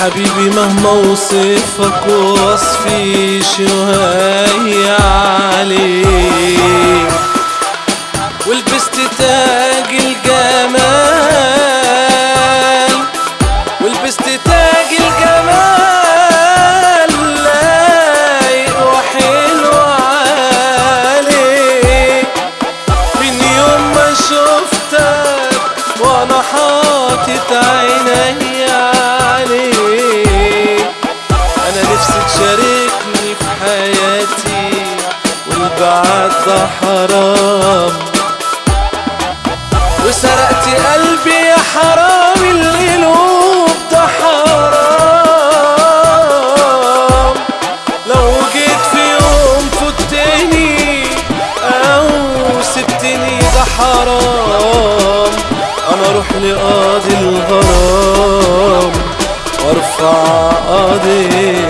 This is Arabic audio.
حبيبي مهما وصفك وصفي شوية عليك؟ ده حرام وسرقت قلبي يا حرام القلوب ده حرام لو جيت في يوم فتني أو سبتني ده حرام. أنا أروح لقاضي الغرام وأرفع قضيه